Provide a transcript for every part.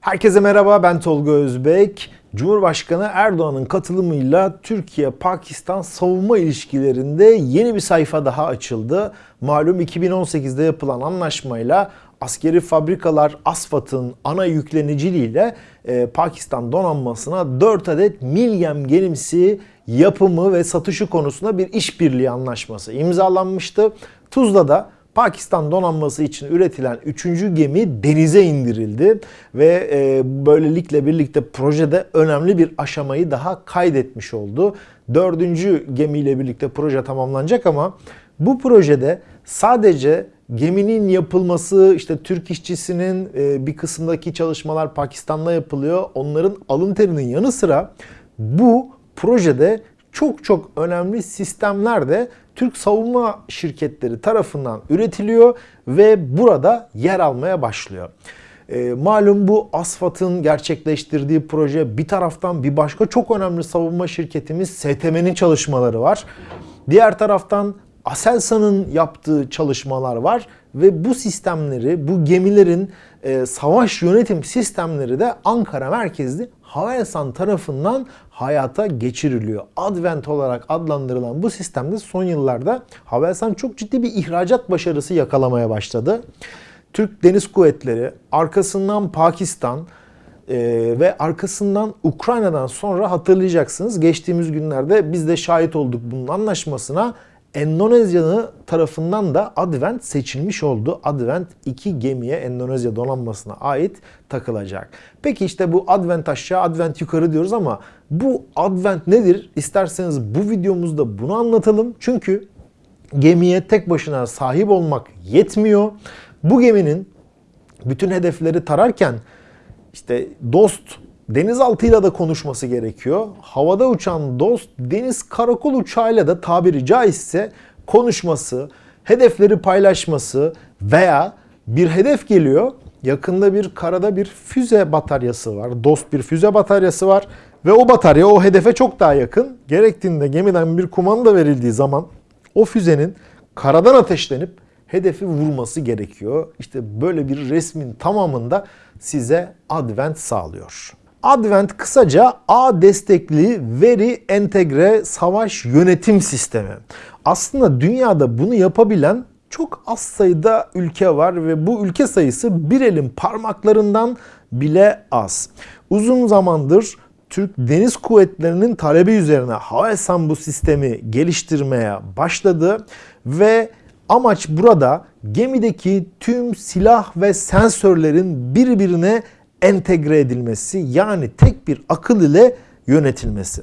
Herkese merhaba ben Tolga Özbek. Cumhurbaşkanı Erdoğan'ın katılımıyla Türkiye-Pakistan savunma ilişkilerinde yeni bir sayfa daha açıldı. Malum 2018'de yapılan anlaşmayla askeri fabrikalar ASFAD'ın ana yükleniciliğiyle e, Pakistan donanmasına 4 adet Milyem gemisi yapımı ve satışı konusunda bir işbirliği anlaşması imzalanmıştı. Tuzla'da Pakistan donanması için üretilen 3. gemi denize indirildi ve e, böylelikle birlikte projede önemli bir aşamayı daha kaydetmiş oldu. 4. gemiyle birlikte proje tamamlanacak ama bu projede sadece geminin yapılması, işte Türk işçisinin e, bir kısımdaki çalışmalar Pakistan'da yapılıyor. Onların alın terinin yanı sıra bu projede çok çok önemli sistemler de Türk savunma şirketleri tarafından üretiliyor ve burada yer almaya başlıyor. E, malum bu ASFAD'ın gerçekleştirdiği proje bir taraftan bir başka çok önemli savunma şirketimiz STM'nin çalışmaları var. Diğer taraftan Aselsan'ın yaptığı çalışmalar var ve bu sistemleri, bu gemilerin e, savaş yönetim sistemleri de Ankara merkezli Havelsan tarafından hayata geçiriliyor. Advent olarak adlandırılan bu sistemde son yıllarda Havelsan çok ciddi bir ihracat başarısı yakalamaya başladı. Türk Deniz Kuvvetleri, arkasından Pakistan, ee, ve arkasından Ukrayna'dan sonra hatırlayacaksınız geçtiğimiz günlerde biz de şahit olduk bunun anlaşmasına. Endonezya'nın tarafından da Advent seçilmiş oldu. Advent iki gemiye Endonezya donanmasına ait takılacak. Peki işte bu Advent aşağı, Advent yukarı diyoruz ama bu Advent nedir? İsterseniz bu videomuzda bunu anlatalım. Çünkü gemiye tek başına sahip olmak yetmiyor. Bu geminin bütün hedefleri tararken işte dost denizaltıyla da konuşması gerekiyor. Havada uçan dost deniz karakol uçağıyla da tabiri caizse konuşması, hedefleri paylaşması veya bir hedef geliyor. Yakında bir karada bir füze bataryası var. Dost bir füze bataryası var ve o batarya o hedefe çok daha yakın. Gerektiğinde gemiden bir kumanda verildiği zaman o füzenin karadan ateşlenip hedefi vurması gerekiyor. İşte böyle bir resmin tamamında size Advent sağlıyor. Advent kısaca A destekli veri entegre savaş yönetim sistemi. Aslında dünyada bunu yapabilen çok az sayıda ülke var ve bu ülke sayısı bir elin parmaklarından bile az. Uzun zamandır Türk Deniz Kuvvetleri'nin talebi üzerine Havelsan bu sistemi geliştirmeye başladı ve amaç burada gemideki tüm silah ve sensörlerin birbirine entegre edilmesi yani tek bir akıl ile yönetilmesi.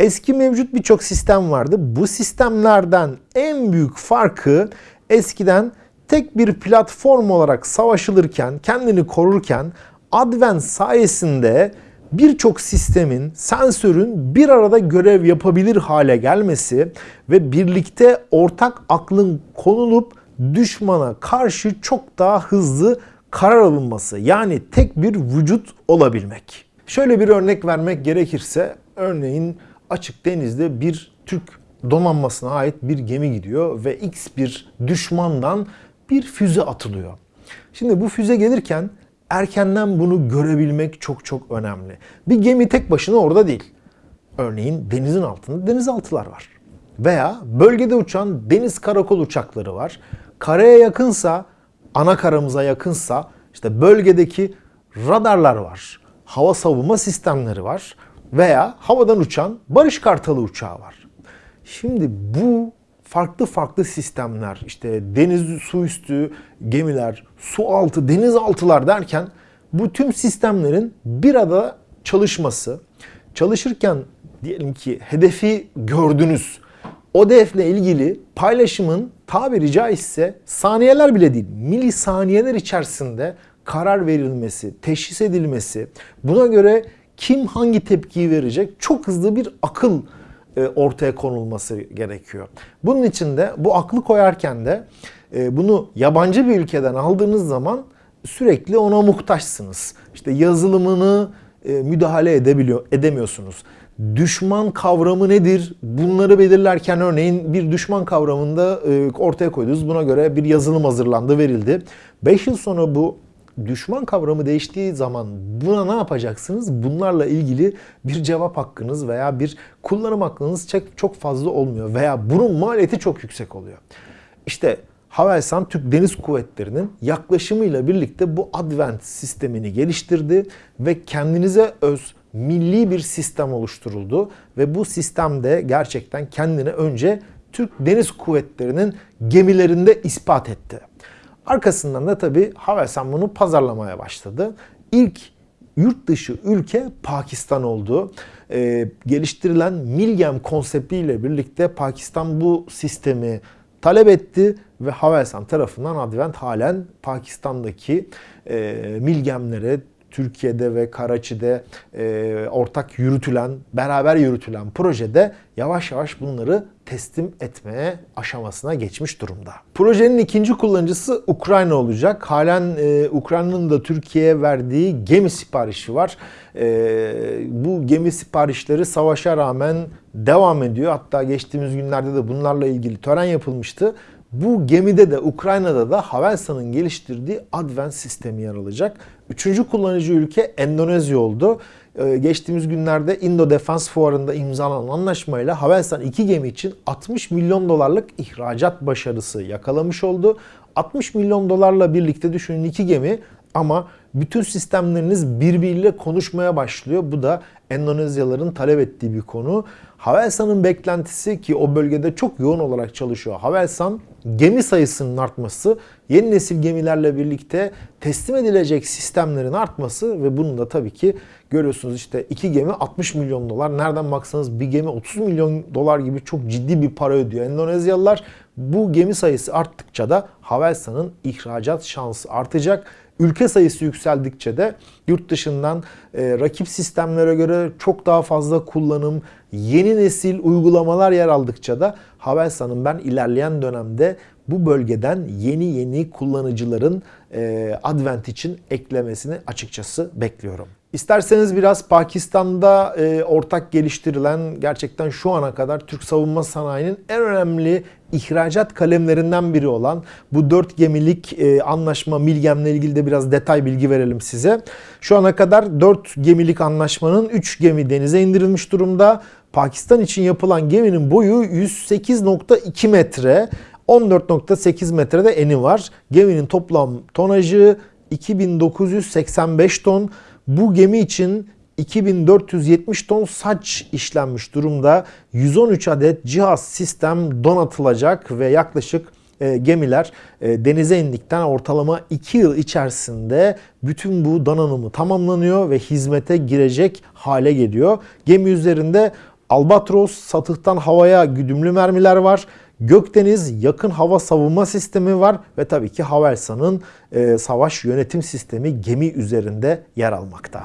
Eski mevcut birçok sistem vardı. Bu sistemlerden en büyük farkı eskiden tek bir platform olarak savaşılırken, kendini korurken Advent sayesinde birçok sistemin, sensörün bir arada görev yapabilir hale gelmesi ve birlikte ortak aklın konulup düşmana karşı çok daha hızlı karar alınması yani tek bir vücut olabilmek. Şöyle bir örnek vermek gerekirse örneğin açık denizde bir Türk donanmasına ait bir gemi gidiyor ve X bir düşmandan bir füze atılıyor. Şimdi bu füze gelirken erkenden bunu görebilmek çok çok önemli. Bir gemi tek başına orada değil. Örneğin denizin altında denizaltılar var. Veya bölgede uçan deniz karakol uçakları var. Karaya yakınsa ana karamıza yakınsa işte bölgedeki radarlar var. Hava savunma sistemleri var veya havadan uçan Barış Kartalı uçağı var. Şimdi bu farklı farklı sistemler işte deniz su üstü gemiler, su altı, denizaltılar derken bu tüm sistemlerin bir arada çalışması, çalışırken diyelim ki hedefi gördünüz. O hedefle ilgili paylaşımın tabiri caizse saniyeler bile değil, milisaniyeler içerisinde karar verilmesi, teşhis edilmesi, buna göre kim hangi tepkiyi verecek çok hızlı bir akıl e, ortaya konulması gerekiyor. Bunun için de bu aklı koyarken de e, bunu yabancı bir ülkeden aldığınız zaman sürekli ona muhtaçsınız. İşte yazılımını e, müdahale edebiliyor, edemiyorsunuz düşman kavramı nedir? Bunları belirlerken örneğin bir düşman kavramında e, ortaya koydunuz. Buna göre bir yazılım hazırlandı, verildi. 5 yıl sonra bu düşman kavramı değiştiği zaman buna ne yapacaksınız? Bunlarla ilgili bir cevap hakkınız veya bir kullanım hakkınız çok, fazla olmuyor veya bunun maliyeti çok yüksek oluyor. İşte Havelsan Türk Deniz Kuvvetleri'nin yaklaşımıyla birlikte bu Advent sistemini geliştirdi ve kendinize öz milli bir sistem oluşturuldu ve bu sistemde gerçekten kendini önce Türk Deniz Kuvvetleri'nin gemilerinde ispat etti. Arkasından da tabii Havelsan bunu pazarlamaya başladı. İlk yurt dışı ülke Pakistan oldu. Ee, geliştirilen Milgem konseptiyle birlikte Pakistan bu sistemi talep etti ve Havelsan tarafından Advent halen Pakistan'daki e, Milgemlere, Türkiye'de ve Karaçi'de e, ortak yürütülen, beraber yürütülen projede yavaş yavaş bunları teslim etmeye aşamasına geçmiş durumda. Projenin ikinci kullanıcısı Ukrayna olacak. Halen e, Ukrayna'nın da Türkiye'ye verdiği gemi siparişi var. E, bu gemi siparişleri savaşa rağmen devam ediyor. Hatta geçtiğimiz günlerde de bunlarla ilgili tören yapılmıştı. Bu gemide de Ukrayna'da da Havelsan'ın geliştirdiği Advent sistemi yer alacak. Üçüncü kullanıcı ülke Endonezya oldu. Ee, geçtiğimiz günlerde Indo Defense Fuarı'nda imzalanan anlaşmayla Havelsan iki gemi için 60 milyon dolarlık ihracat başarısı yakalamış oldu. 60 milyon dolarla birlikte düşünün iki gemi ama bütün sistemleriniz birbiriyle konuşmaya başlıyor. Bu da Endonezyalıların talep ettiği bir konu. Havelsan'ın beklentisi ki o bölgede çok yoğun olarak çalışıyor. Havelsan gemi sayısının artması, yeni nesil gemilerle birlikte teslim edilecek sistemlerin artması ve bunun da tabii ki görüyorsunuz işte iki gemi 60 milyon dolar. Nereden baksanız bir gemi 30 milyon dolar gibi çok ciddi bir para ödüyor Endonezyalılar. Bu gemi sayısı arttıkça da Havelsan'ın ihracat şansı artacak. Ülke sayısı yükseldikçe de yurt dışından e, rakip sistemlere göre çok daha fazla kullanım, yeni nesil uygulamalar yer aldıkça da Havelsan'ın ben ilerleyen dönemde bu bölgeden yeni yeni kullanıcıların e, Advent için eklemesini açıkçası bekliyorum. İsterseniz biraz Pakistan'da e, ortak geliştirilen gerçekten şu ana kadar Türk savunma sanayinin en önemli ihracat kalemlerinden biri olan bu 4 gemilik e, anlaşma Milgem'le ilgili de biraz detay bilgi verelim size. Şu ana kadar 4 gemilik anlaşmanın 3 gemi denize indirilmiş durumda. Pakistan için yapılan geminin boyu 108.2 metre. 14.8 metrede eni var. Geminin toplam tonajı 2985 ton. Bu gemi için 2470 ton saç işlenmiş durumda. 113 adet cihaz sistem donatılacak ve yaklaşık e, gemiler e, denize indikten ortalama 2 yıl içerisinde bütün bu donanımı tamamlanıyor ve hizmete girecek hale geliyor. Gemi üzerinde Albatros satıhtan havaya güdümlü mermiler var. Gökdeniz yakın hava savunma sistemi var ve tabii ki Havelsan'ın e, savaş yönetim sistemi gemi üzerinde yer almakta.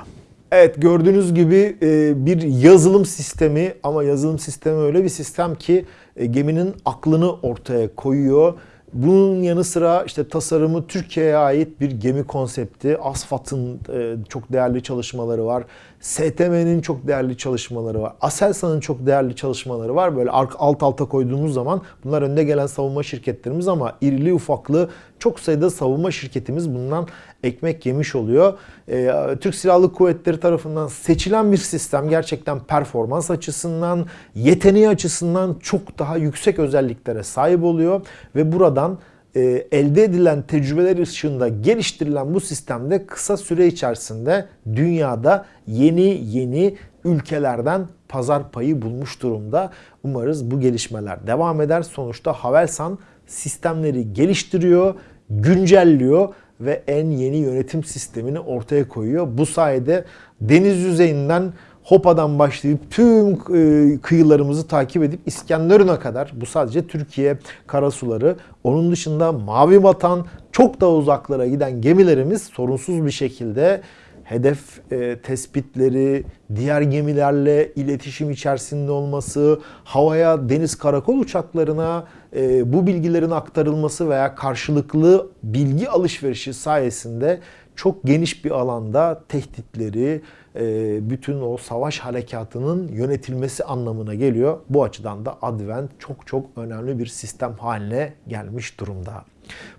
Evet gördüğünüz gibi e, bir yazılım sistemi ama yazılım sistemi öyle bir sistem ki e, geminin aklını ortaya koyuyor. Bunun yanı sıra işte tasarımı Türkiye'ye ait bir gemi konsepti. Asfat'ın e, çok değerli çalışmaları var. STM'nin çok değerli çalışmaları var. Aselsan'ın çok değerli çalışmaları var. Böyle alt alta koyduğumuz zaman bunlar önde gelen savunma şirketlerimiz ama irili ufaklı çok sayıda savunma şirketimiz bundan ekmek yemiş oluyor. Ee, Türk Silahlı Kuvvetleri tarafından seçilen bir sistem gerçekten performans açısından, yeteneği açısından çok daha yüksek özelliklere sahip oluyor ve buradan e, elde edilen tecrübeler ışığında geliştirilen bu sistemde kısa süre içerisinde dünyada yeni yeni ülkelerden pazar payı bulmuş durumda. Umarız bu gelişmeler devam eder. Sonuçta Havelsan sistemleri geliştiriyor, güncelliyor ve en yeni yönetim sistemini ortaya koyuyor. Bu sayede deniz yüzeyinden Hopa'dan başlayıp tüm e, kıyılarımızı takip edip İskenderun'a kadar bu sadece Türkiye karasuları. Onun dışında Mavi Vatan çok daha uzaklara giden gemilerimiz sorunsuz bir şekilde hedef e, tespitleri, diğer gemilerle iletişim içerisinde olması, havaya deniz karakol uçaklarına e, bu bilgilerin aktarılması veya karşılıklı bilgi alışverişi sayesinde çok geniş bir alanda tehditleri, e, bütün o savaş harekatının yönetilmesi anlamına geliyor. Bu açıdan da Advent çok çok önemli bir sistem haline gelmiş durumda.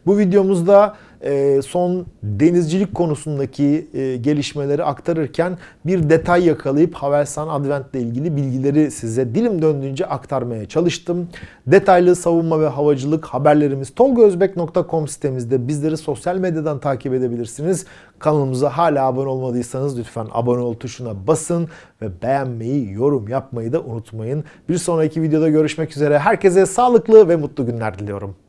Bu videomuzda e, son denizcilik konusundaki e, gelişmeleri aktarırken bir detay yakalayıp Havelsan Advent ile ilgili bilgileri size dilim döndüğünce aktarmaya çalıştım. Detaylı savunma ve havacılık haberlerimiz tolgozbek.com sitemizde bizleri sosyal medyadan takip edebilirsiniz. Kanalımıza hala abone olmadıysanız lütfen abone ol tuşuna basın ve beğenmeyi, yorum yapmayı da unutmayın. Bir sonraki videoda görüşmek üzere. Herkese sağlıklı ve mutlu günler diliyorum.